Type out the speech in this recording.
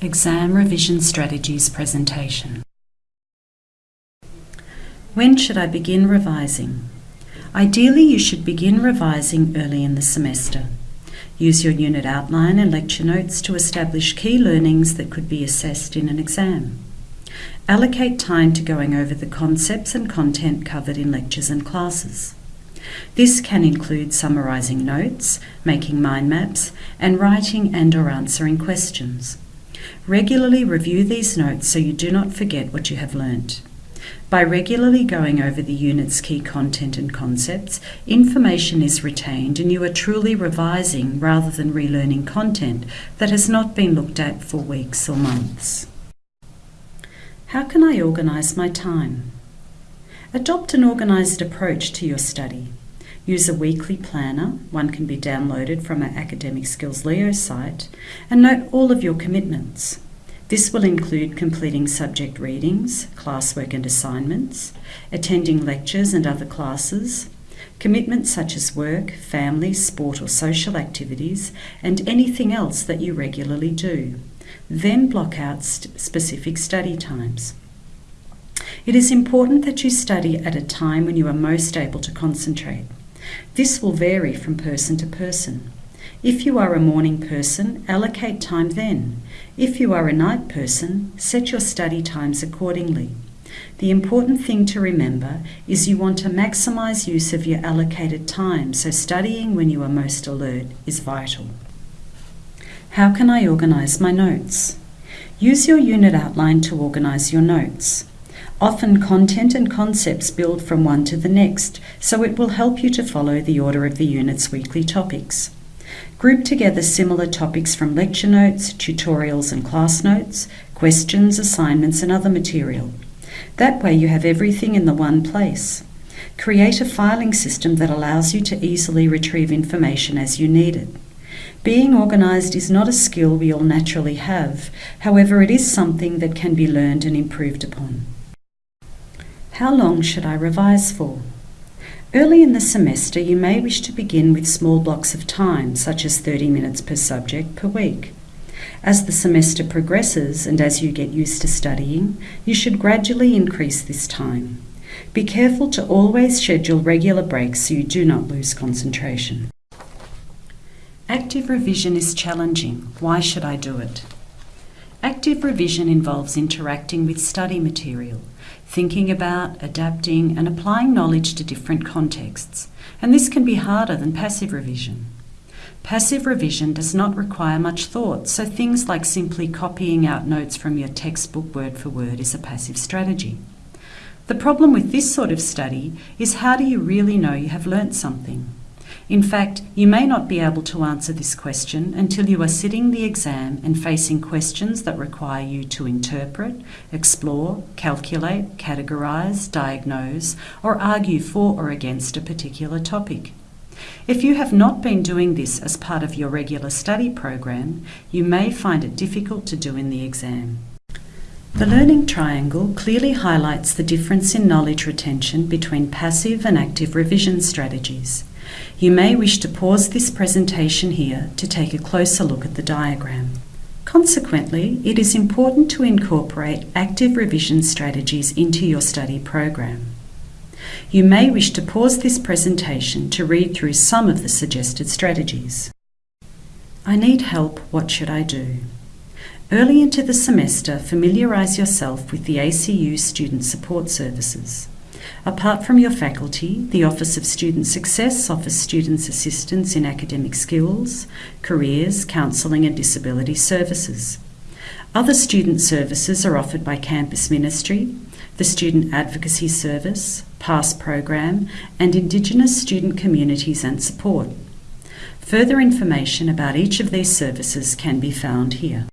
Exam Revision Strategies presentation. When should I begin revising? Ideally, you should begin revising early in the semester. Use your unit outline and lecture notes to establish key learnings that could be assessed in an exam. Allocate time to going over the concepts and content covered in lectures and classes. This can include summarising notes, making mind maps, and writing and or answering questions. Regularly review these notes so you do not forget what you have learnt. By regularly going over the unit's key content and concepts, information is retained and you are truly revising rather than relearning content that has not been looked at for weeks or months. How can I organise my time? Adopt an organised approach to your study. Use a weekly planner, one can be downloaded from our Academic Skills Leo site, and note all of your commitments. This will include completing subject readings, classwork and assignments, attending lectures and other classes, commitments such as work, family, sport or social activities, and anything else that you regularly do. Then block out st specific study times. It is important that you study at a time when you are most able to concentrate. This will vary from person to person. If you are a morning person, allocate time then. If you are a night person, set your study times accordingly. The important thing to remember is you want to maximize use of your allocated time, so studying when you are most alert is vital. How can I organize my notes? Use your unit outline to organize your notes. Often content and concepts build from one to the next, so it will help you to follow the order of the unit's weekly topics. Group together similar topics from lecture notes, tutorials and class notes, questions, assignments and other material. That way you have everything in the one place. Create a filing system that allows you to easily retrieve information as you need it. Being organised is not a skill we all naturally have, however it is something that can be learned and improved upon. How long should I revise for? Early in the semester, you may wish to begin with small blocks of time, such as 30 minutes per subject per week. As the semester progresses and as you get used to studying, you should gradually increase this time. Be careful to always schedule regular breaks so you do not lose concentration. Active revision is challenging. Why should I do it? Active revision involves interacting with study material, thinking about, adapting, and applying knowledge to different contexts, and this can be harder than passive revision. Passive revision does not require much thought, so things like simply copying out notes from your textbook word for word is a passive strategy. The problem with this sort of study is how do you really know you have learnt something? In fact, you may not be able to answer this question until you are sitting the exam and facing questions that require you to interpret, explore, calculate, categorise, diagnose, or argue for or against a particular topic. If you have not been doing this as part of your regular study program, you may find it difficult to do in the exam. The learning triangle clearly highlights the difference in knowledge retention between passive and active revision strategies. You may wish to pause this presentation here to take a closer look at the diagram. Consequently, it is important to incorporate active revision strategies into your study program. You may wish to pause this presentation to read through some of the suggested strategies. I need help, what should I do? Early into the semester, familiarise yourself with the ACU Student Support Services. Apart from your faculty, the Office of Student Success offers students assistance in academic skills, careers, counselling and disability services. Other student services are offered by Campus Ministry, the Student Advocacy Service, PASS Program and Indigenous student communities and support. Further information about each of these services can be found here.